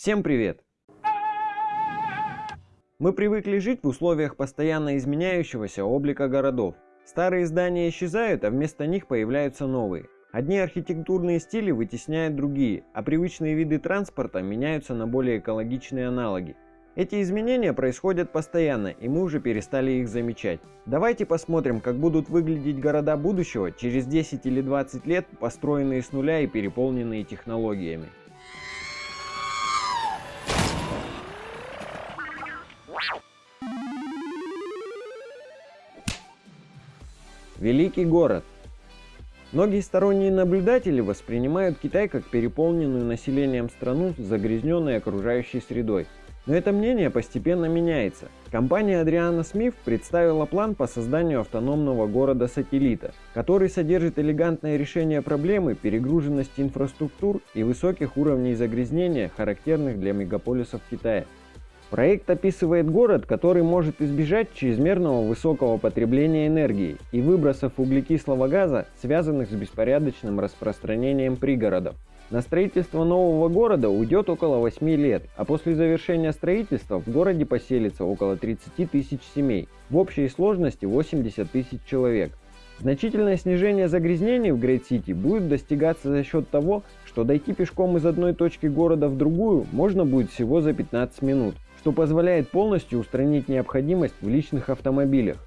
Всем привет! Мы привыкли жить в условиях постоянно изменяющегося облика городов. Старые здания исчезают, а вместо них появляются новые. Одни архитектурные стили вытесняют другие, а привычные виды транспорта меняются на более экологичные аналоги. Эти изменения происходят постоянно, и мы уже перестали их замечать. Давайте посмотрим, как будут выглядеть города будущего через 10 или 20 лет, построенные с нуля и переполненные технологиями. Великий город. Многие сторонние наблюдатели воспринимают Китай как переполненную населением страну загрязненной окружающей средой. Но это мнение постепенно меняется. Компания Адриана Смит представила план по созданию автономного города-сателлита, который содержит элегантное решение проблемы перегруженности инфраструктур и высоких уровней загрязнения, характерных для мегаполисов Китая. Проект описывает город, который может избежать чрезмерного высокого потребления энергии и выбросов углекислого газа, связанных с беспорядочным распространением пригородов. На строительство нового города уйдет около 8 лет, а после завершения строительства в городе поселится около 30 тысяч семей, в общей сложности 80 тысяч человек. Значительное снижение загрязнений в Грейт-Сити будет достигаться за счет того, что дойти пешком из одной точки города в другую можно будет всего за 15 минут что позволяет полностью устранить необходимость в личных автомобилях.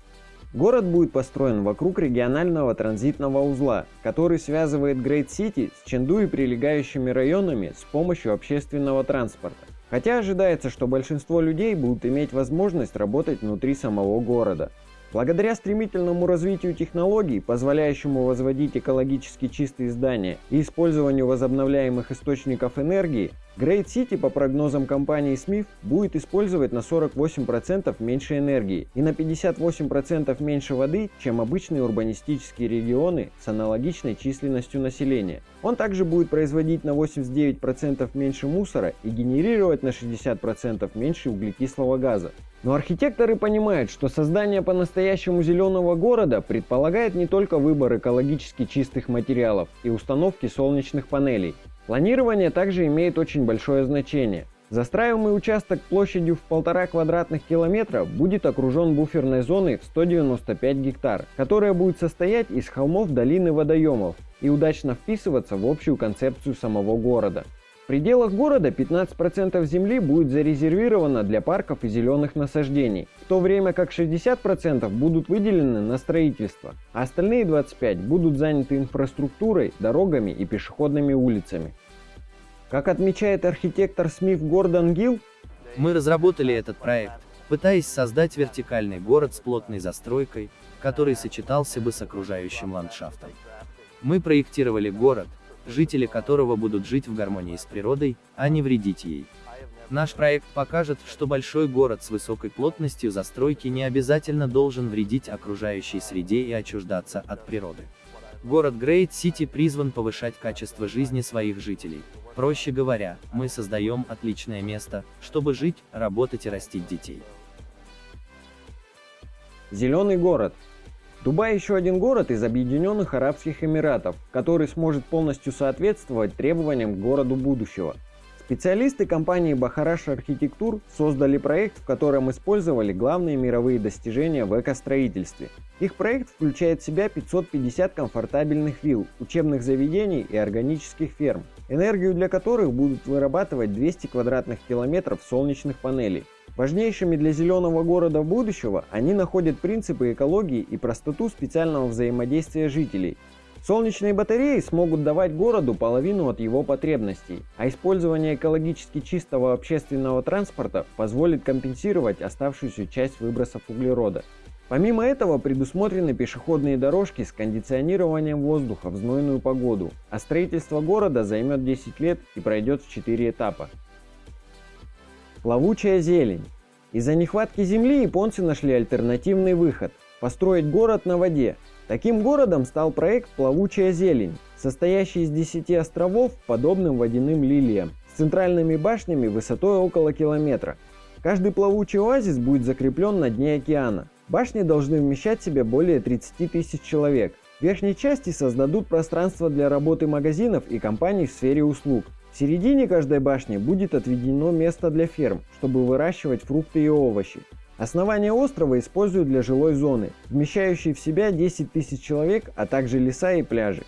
Город будет построен вокруг регионального транзитного узла, который связывает Грейт-Сити с Ченду и прилегающими районами с помощью общественного транспорта. Хотя ожидается, что большинство людей будут иметь возможность работать внутри самого города. Благодаря стремительному развитию технологий, позволяющему возводить экологически чистые здания и использованию возобновляемых источников энергии, Great City, по прогнозам компании Smith, будет использовать на 48% меньше энергии и на 58% меньше воды, чем обычные урбанистические регионы с аналогичной численностью населения. Он также будет производить на 89% меньше мусора и генерировать на 60% меньше углекислого газа. Но архитекторы понимают, что создание по-настоящему зеленого города предполагает не только выбор экологически чистых материалов и установки солнечных панелей. Планирование также имеет очень большое значение. Застраиваемый участок площадью в полтора квадратных километра будет окружен буферной зоной в 195 гектар, которая будет состоять из холмов долины водоемов и удачно вписываться в общую концепцию самого города пределах города 15% земли будет зарезервировано для парков и зеленых насаждений, в то время как 60% будут выделены на строительство, а остальные 25% будут заняты инфраструктурой, дорогами и пешеходными улицами. Как отмечает архитектор Смит Гордон Гилл, мы разработали этот проект, пытаясь создать вертикальный город с плотной застройкой, который сочетался бы с окружающим ландшафтом. Мы проектировали город, жители которого будут жить в гармонии с природой, а не вредить ей. Наш проект покажет, что большой город с высокой плотностью застройки не обязательно должен вредить окружающей среде и отчуждаться от природы. Город Грейт Сити призван повышать качество жизни своих жителей. Проще говоря, мы создаем отличное место, чтобы жить, работать и растить детей. Зеленый город Дубай еще один город из Объединенных Арабских Эмиратов, который сможет полностью соответствовать требованиям городу будущего. Специалисты компании Бахараш Архитектур создали проект, в котором использовали главные мировые достижения в экостроительстве. Их проект включает в себя 550 комфортабельных вилл, учебных заведений и органических ферм, энергию для которых будут вырабатывать 200 квадратных километров солнечных панелей. Важнейшими для зеленого города будущего они находят принципы экологии и простоту специального взаимодействия жителей. Солнечные батареи смогут давать городу половину от его потребностей, а использование экологически чистого общественного транспорта позволит компенсировать оставшуюся часть выбросов углерода. Помимо этого предусмотрены пешеходные дорожки с кондиционированием воздуха в знойную погоду, а строительство города займет 10 лет и пройдет в 4 этапа. Плавучая зелень. Из-за нехватки земли японцы нашли альтернативный выход – построить город на воде. Таким городом стал проект «Плавучая зелень», состоящий из 10 островов, подобным водяным лилиям, с центральными башнями высотой около километра. Каждый плавучий оазис будет закреплен на дне океана. Башни должны вмещать в себя более 30 тысяч человек. В верхней части создадут пространство для работы магазинов и компаний в сфере услуг. В середине каждой башни будет отведено место для ферм, чтобы выращивать фрукты и овощи. Основание острова используют для жилой зоны, вмещающей в себя 10 тысяч человек, а также леса и пляжи.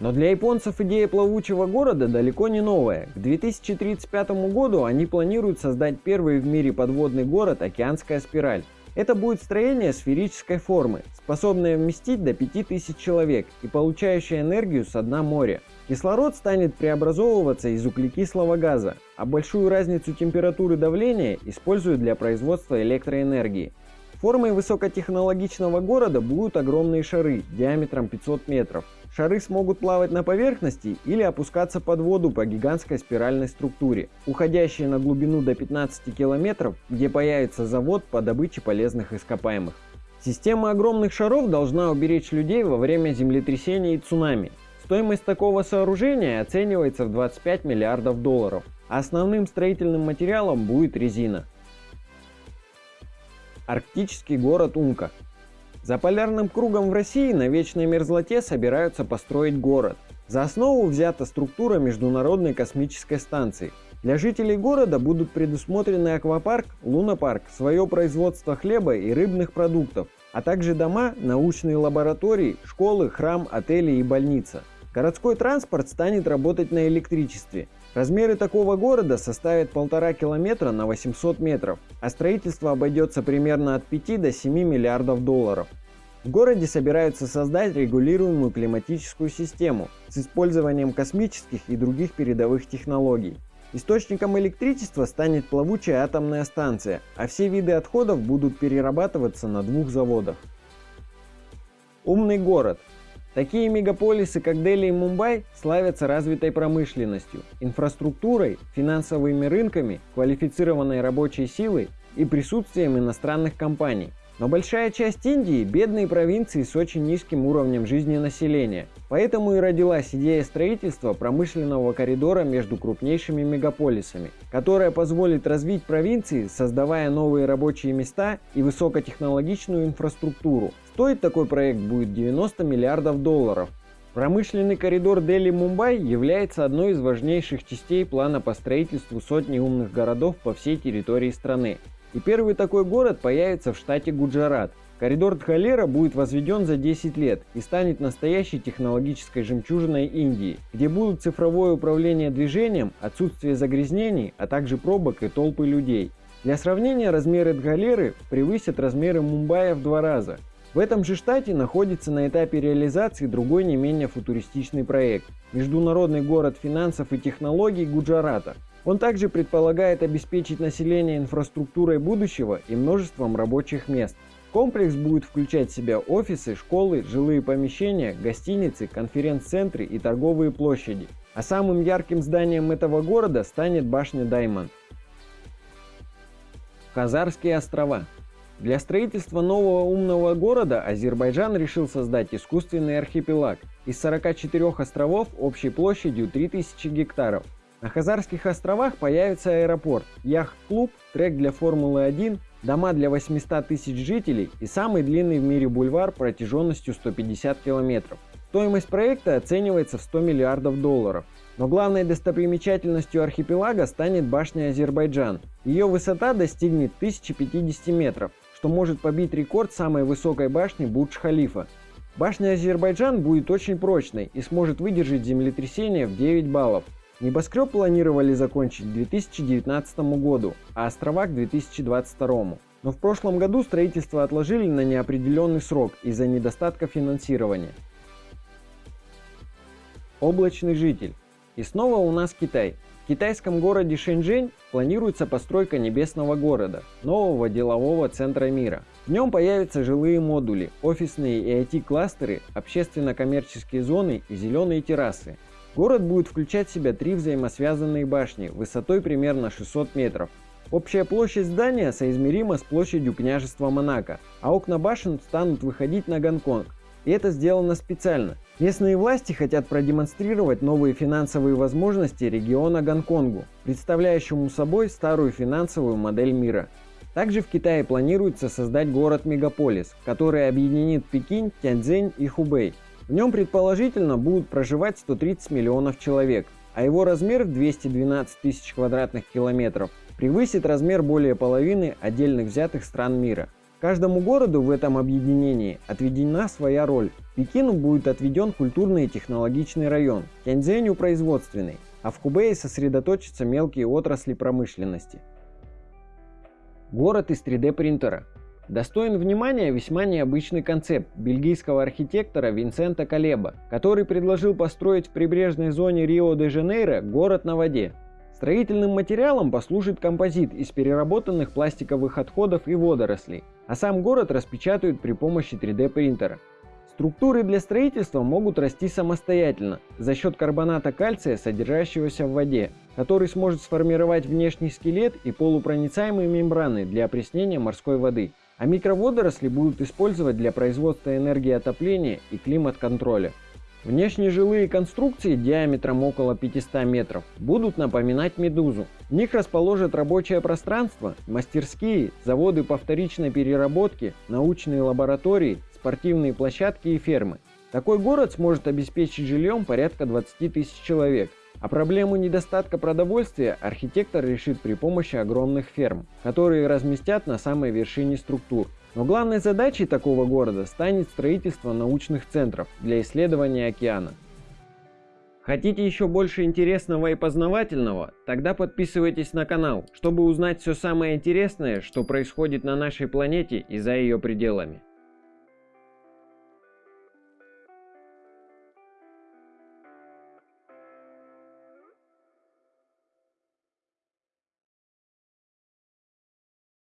Но для японцев идея плавучего города далеко не новая. К 2035 году они планируют создать первый в мире подводный город «Океанская спираль». Это будет строение сферической формы, способное вместить до 5000 человек и получающее энергию с дна моря. Кислород станет преобразовываться из углекислого газа, а большую разницу температуры давления используют для производства электроэнергии. Формой высокотехнологичного города будут огромные шары диаметром 500 метров. Шары смогут плавать на поверхности или опускаться под воду по гигантской спиральной структуре, уходящей на глубину до 15 километров, где появится завод по добыче полезных ископаемых. Система огромных шаров должна уберечь людей во время землетрясений и цунами. Стоимость такого сооружения оценивается в 25 миллиардов долларов, основным строительным материалом будет резина. Арктический город Умка за полярным кругом в России на вечной мерзлоте собираются построить город. За основу взята структура Международной космической станции. Для жителей города будут предусмотрены аквапарк, лунопарк, свое производство хлеба и рыбных продуктов, а также дома, научные лаборатории, школы, храм, отели и больница. Городской транспорт станет работать на электричестве. Размеры такого города составят полтора километра на 800 метров, а строительство обойдется примерно от 5 до 7 миллиардов долларов. В городе собираются создать регулируемую климатическую систему с использованием космических и других передовых технологий. Источником электричества станет плавучая атомная станция, а все виды отходов будут перерабатываться на двух заводах. Умный город. Такие мегаполисы, как Дели и Мумбай, славятся развитой промышленностью, инфраструктурой, финансовыми рынками, квалифицированной рабочей силой и присутствием иностранных компаний. Но большая часть Индии – бедные провинции с очень низким уровнем жизни населения. Поэтому и родилась идея строительства промышленного коридора между крупнейшими мегаполисами, которая позволит развить провинции, создавая новые рабочие места и высокотехнологичную инфраструктуру. Стоить такой проект будет 90 миллиардов долларов. Промышленный коридор Дели-Мумбай является одной из важнейших частей плана по строительству сотни умных городов по всей территории страны. И первый такой город появится в штате Гуджарат. Коридор Дхалера будет возведен за 10 лет и станет настоящей технологической жемчужиной Индии, где будут цифровое управление движением, отсутствие загрязнений, а также пробок и толпы людей. Для сравнения, размеры Дхалеры превысят размеры Мумбаи в два раза. В этом же штате находится на этапе реализации другой не менее футуристичный проект – Международный город финансов и технологий Гуджарата, он также предполагает обеспечить население инфраструктурой будущего и множеством рабочих мест. Комплекс будет включать в себя офисы, школы, жилые помещения, гостиницы, конференц-центры и торговые площади. А самым ярким зданием этого города станет башня Даймонд. Хазарские острова. Для строительства нового умного города Азербайджан решил создать искусственный архипелаг из 44 островов общей площадью 3000 гектаров. На Хазарских островах появится аэропорт, яхт-клуб, трек для Формулы-1, дома для 800 тысяч жителей и самый длинный в мире бульвар протяженностью 150 километров. Стоимость проекта оценивается в 100 миллиардов долларов. Но главной достопримечательностью архипелага станет башня Азербайджан. Ее высота достигнет 1050 метров, что может побить рекорд самой высокой башни Бурдж-Халифа. Башня Азербайджан будет очень прочной и сможет выдержать землетрясение в 9 баллов. Небоскреб планировали закончить к 2019 году, а острова к 2022. Но в прошлом году строительство отложили на неопределенный срок из-за недостатка финансирования. Облачный житель. И снова у нас Китай. В китайском городе Шэньчжэнь планируется постройка небесного города, нового делового центра мира. В нем появятся жилые модули, офисные и IT-кластеры, общественно-коммерческие зоны и зеленые террасы. Город будет включать в себя три взаимосвязанные башни высотой примерно 600 метров. Общая площадь здания соизмерима с площадью княжества Монако, а окна башен станут выходить на Гонконг. И это сделано специально. Местные власти хотят продемонстрировать новые финансовые возможности региона Гонконгу, представляющему собой старую финансовую модель мира. Также в Китае планируется создать город-мегаполис, который объединит Пекин, Тяньцзинь и Хубэй. В нем предположительно будут проживать 130 миллионов человек, а его размер в 212 тысяч квадратных километров превысит размер более половины отдельных взятых стран мира. Каждому городу в этом объединении отведена своя роль. Пекину будет отведен культурный и технологичный район, Тяньцзэню – производственный, а в Хубее сосредоточатся мелкие отрасли промышленности. Город из 3D принтера. Достоин внимания весьма необычный концепт бельгийского архитектора Винсента Калеба, который предложил построить в прибрежной зоне Рио-де-Жанейро город на воде. Строительным материалом послужит композит из переработанных пластиковых отходов и водорослей, а сам город распечатают при помощи 3D принтера. Структуры для строительства могут расти самостоятельно за счет карбоната кальция, содержащегося в воде, который сможет сформировать внешний скелет и полупроницаемые мембраны для опреснения морской воды. А микроводоросли будут использовать для производства энергии отопления и климат-контроля. Внешние жилые конструкции диаметром около 500 метров будут напоминать медузу. В них расположат рабочее пространство, мастерские, заводы по вторичной переработке, научные лаборатории, спортивные площадки и фермы. Такой город сможет обеспечить жильем порядка 20 тысяч человек. А проблему недостатка продовольствия архитектор решит при помощи огромных ферм, которые разместят на самой вершине структур. Но главной задачей такого города станет строительство научных центров для исследования океана. Хотите еще больше интересного и познавательного? Тогда подписывайтесь на канал, чтобы узнать все самое интересное, что происходит на нашей планете и за ее пределами.